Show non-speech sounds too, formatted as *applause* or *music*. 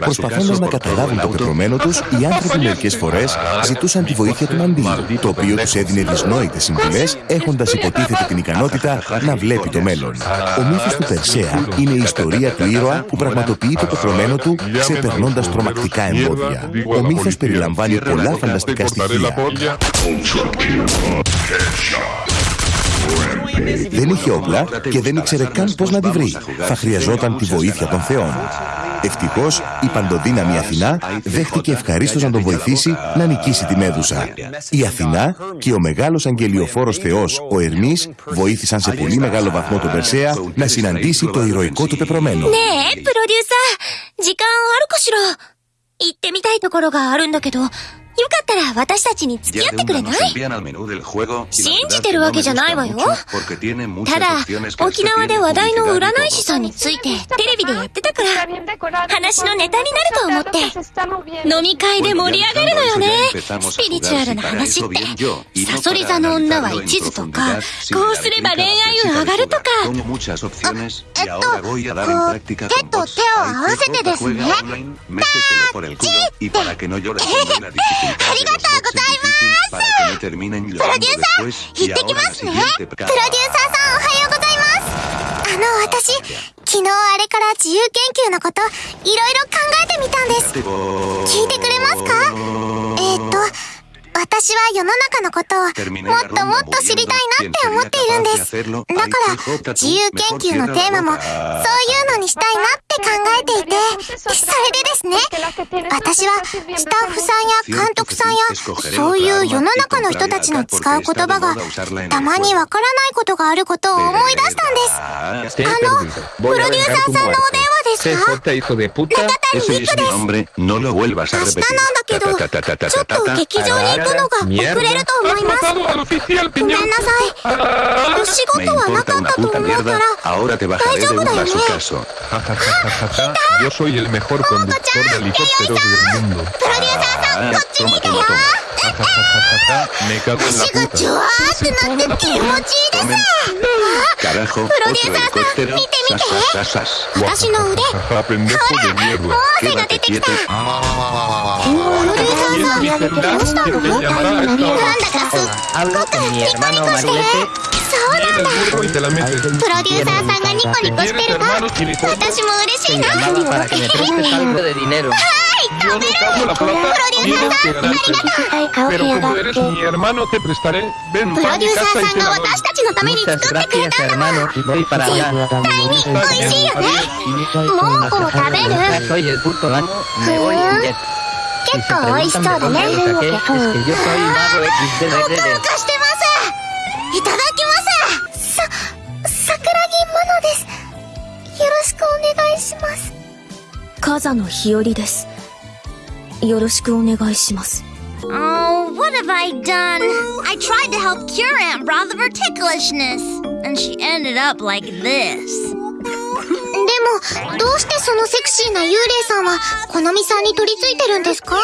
Προσπαθώντα να καταλάβουν το πεπρωμένο τους, *laughs* οι άνθρωποι μερικές φορές ζητούσαν τη βοήθεια του μαντίλου, το οποίο τους έδινε δυσνόητες συμβουλές, έχοντας υποτίθεται την ικανότητα να βλέπει το μέλλον. Ο μύθος του Περσέα είναι η ιστορία του ήρωα που πραγματοποιεί το πεπρωμένο του ξεπερνώντας τρομακτικά εμπόδια. Ο μύθος περιλαμβάνει πολλά φανταστικά στοιχεία. Δεν είχε όπλα και δεν ήξερε καν πώς να τη βρει. Θα χρειαζόταν τη βοήθεια των θεών. Ευτυχώς, η παντοδύναμη Αθηνά δέχτηκε ευχαρίστως να τον βοηθήσει να νικήσει τη Μέδουσα. Η Αθηνά και ο μεγάλος αγγελιοφόρος Θεός, ο Ερμής, βοήθησαν σε πολύ μεγάλο βαθμό τον Περσέα να συναντήσει το ηρωικό του πεπρωμένο. Ναι, προδίουσα, よかったら私たちに付き合ってくれない？信じてるわけじゃないわよ。ただ、沖縄で話題の占い師さんについてテレビでやってたから、話のネタになると思って。飲み会で盛り上がるのよね。スピリチュアルな話って。サソリ座の女は一途とか、こうすれば恋愛運上がるとか。えっと、こう、手と手を合わせてですね。タッチって。ありがとうございますプロデューサー、行ってきますねプロデューサーさん、おはようございますあの、私、昨日あれから自由研究のこと、いろいろ考えてみたんです。聞いてくれますか？えー、っと、私は世の中のことをもっともっと知りたいなって思っているんです。だから、自由研究のテーマも、そういうしたいなって考えていて、それでですね、私はスタッフさんや監督さんや、そういう世の中の人たちの使う言葉が、たまにわからないことがあることを思い出したんです。あの、プロデューサーさんのお電話 CJ hijo de puta, ese es mi no lo vuelvas a repetir. Ahora te bajaré de un bazucazo. Yo soy el mejor conductor del mundo. Ah, me cago en la puta. Carajo, otro helicóptero. ¿Dónde? Ajá, pendejo de mierda. Quédate quieto. Anda, Anda, Anda, Anda, Anda, Anda, Anda, Anda, Anda, Anda, Anda, Anda, Anda, プロデューサーさん、がニコニコしてるの私も嬉しいな。はい、食べる。プロデューサーさん、ありがとう。プロデューサーさんが.私たちのために作ってくれたんだもん。絶対に美味しい。よね。もうこも食べる。En jet. 結構美味しそうだね。XD ホクホクしてますい。ただきます風野日和です。よろしくお願いします。Oh, what have I done? I tried to help cure Aunt Broth of her ticklishness, and she ended up like this. でも、どうしてそのセクシーな幽霊さんは、このみさんに取り付いてるんですかも